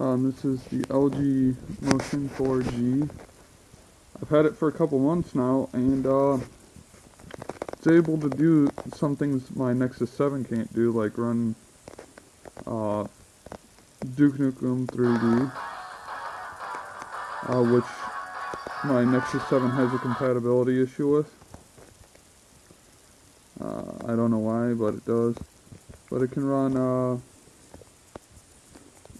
Um, this is the LG Motion 4G. I've had it for a couple months now, and uh, it's able to do some things my Nexus 7 can't do, like run uh, Duke Nukem 3D, uh, which my Nexus 7 has a compatibility issue with. Uh, I don't know why, but it does. But it can run, uh,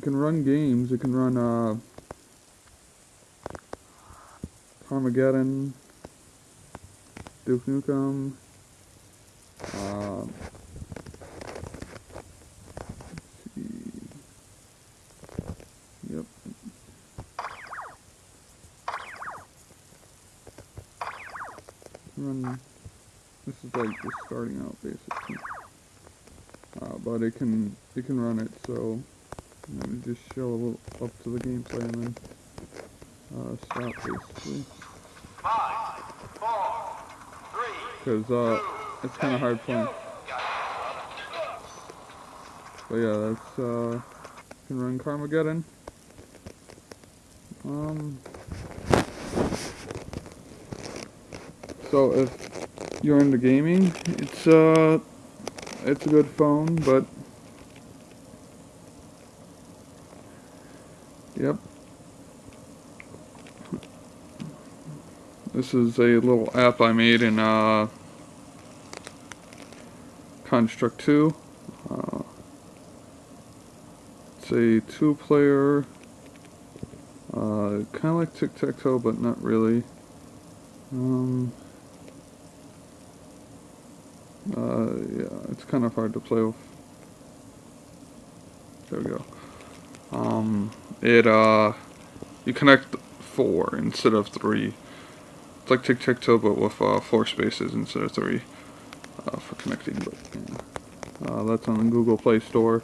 can run games, it can run, uh, Carmageddon, Duke Nukem, uh, Yep. Run. This is like just starting out basically. Uh, but it can it can run it so let me just show a little up to the gameplay and then uh, stop basically. Five, four, three, Because uh, it's kind of hard playing. But yeah, that's uh, can run Carmageddon. Um. So if you're into gaming, it's uh, it's a good phone, but yep. This is a little app I made in uh, Construct 2. Uh, it's a two-player, uh, kind of like tic-tac-toe, but not really. Um, uh, yeah, it's kind of hard to play with. There we go. Um, it, uh, you connect four instead of three. It's like tic-tac-toe, but with uh, four spaces instead of three uh, for connecting. But yeah. uh, that's on the Google Play Store.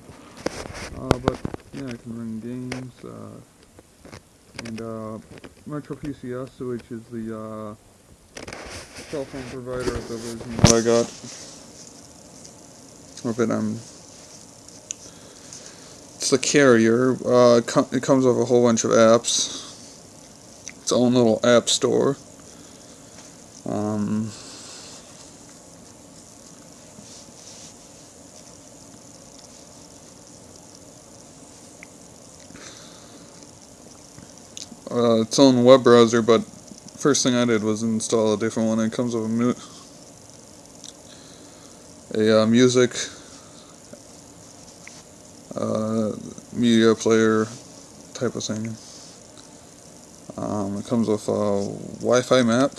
Uh, but yeah, I can run games. Uh, and uh, Metro PCS, which is the uh, cell phone provider of the version that I got. Of it, um, it's the carrier. Uh, it, com it comes with a whole bunch of apps. Its own little app store. Um, uh, its own web browser, but first thing I did was install a different one. It comes with a, mu a uh, music uh, media player type of thing. Um, it comes with a Wi-Fi map.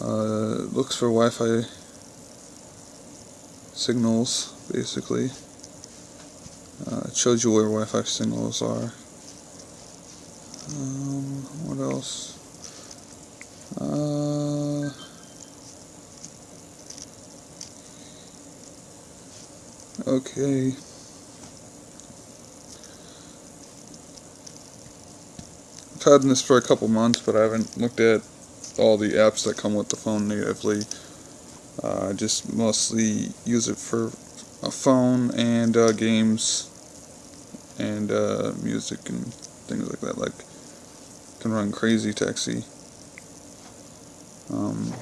Uh, it looks for Wi-Fi signals, basically. Uh, it shows you where Wi-Fi signals are. Um, what else? Uh, okay. I've had this for a couple months, but I haven't looked at all the apps that come with the phone natively. Uh, I just mostly use it for a phone and uh, games and uh, music and things like that. Like can run Crazy Taxi. Um,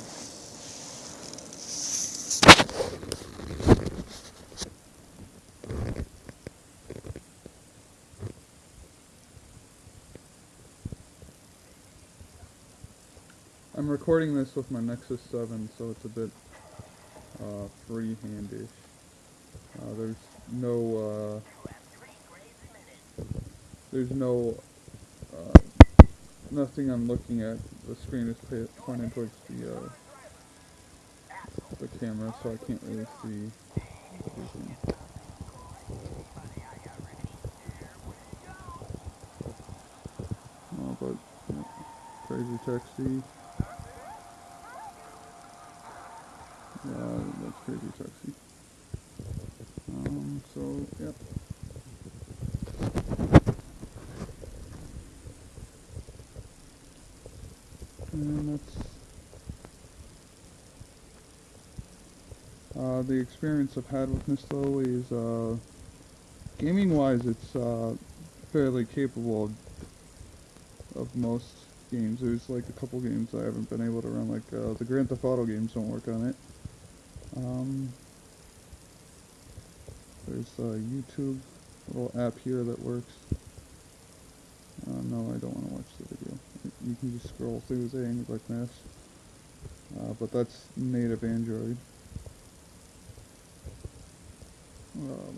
I'm recording this with my Nexus 7, so it's a bit uh, freehandish. Uh, there's no, uh, there's no, uh, nothing I'm looking at. The screen is pointing towards the, uh, the camera, so I can't really see. Oh, but, crazy taxi. Yeah, that's crazy taxi. Um, so, yep. And that's uh, the experience I've had with Miss Lowe is uh, gaming wise it's uh, fairly capable of, of most games. There's like a couple games I haven't been able to run, like uh, the Grand Theft Auto games don't work on it. Um, there's a YouTube little app here that works. Uh, no, I don't want to watch the video. You can just scroll through things like this. Uh, but that's native Android. Uh,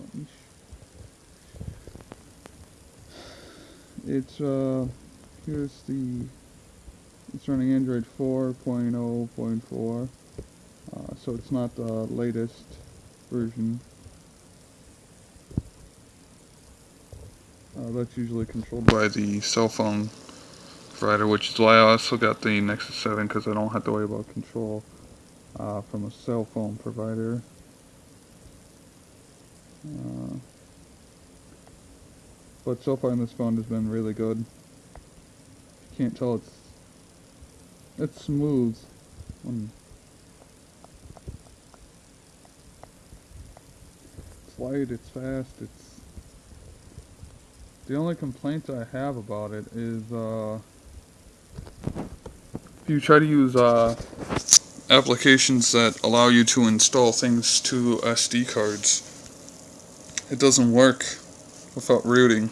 it's uh here's the it's running Android 4.0.4 uh, so it's not the latest version uh, that's usually controlled by the cell phone provider which is why I also got the Nexus 7 because I don't have to worry about control uh, from a cell phone provider uh, but so far this phone has been really good. You can't tell it's it's smooth. When it's fast, it's the only complaint I have about it is uh if you try to use uh applications that allow you to install things to SD cards it doesn't work without rooting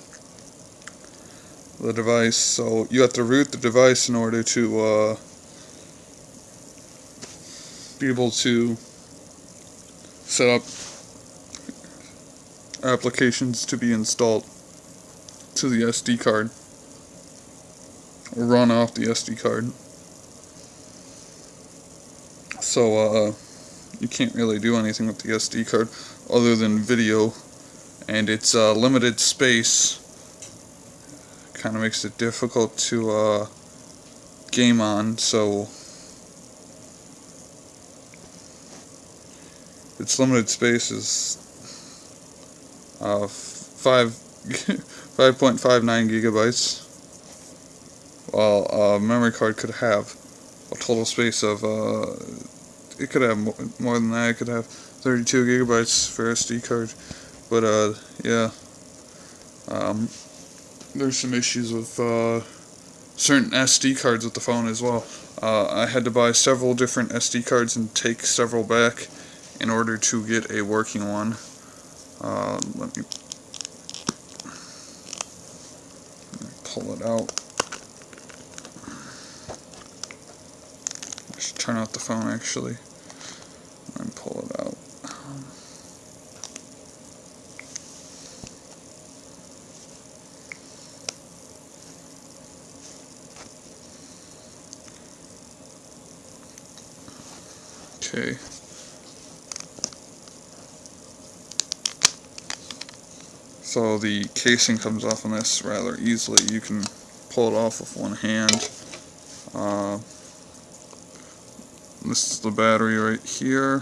the device. So you have to root the device in order to uh, be able to set up applications to be installed to the SD card. Or run off the SD card. So uh, you can't really do anything with the SD card other than video. And its uh, limited space. Kind of makes it difficult to uh, game on so its limited space is uh, 5 5.59 gigabytes while a memory card could have a total space of uh, it could have more than that it could have 32 gigabytes for SD card but uh, yeah, um, there's some issues with uh, certain SD cards with the phone as well. Uh, I had to buy several different SD cards and take several back in order to get a working one. Uh, let me pull it out. I should turn off the phone actually and pull it out. Okay. So the casing comes off on this rather easily. You can pull it off with one hand. Uh, this is the battery right here.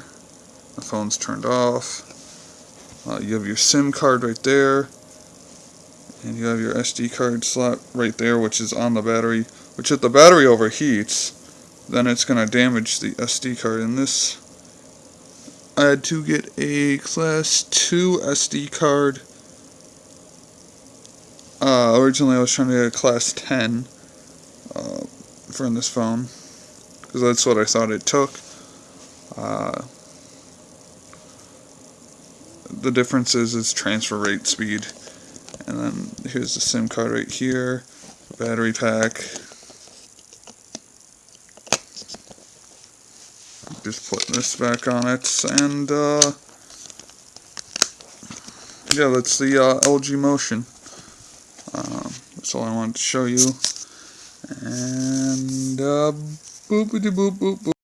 The phone's turned off. Uh, you have your SIM card right there. And you have your SD card slot right there, which is on the battery. Which if the battery overheats, then it's going to damage the SD card. In this, I had to get a class 2 SD card. Uh, originally I was trying to get a class 10 uh, for this phone, because that's what I thought it took. Uh, the difference is its transfer rate speed. And then here's the SIM card right here, battery pack, just put this back on it and uh, yeah that's the uh, LG Motion all I wanted to show you. And uh, boopity boop boop boop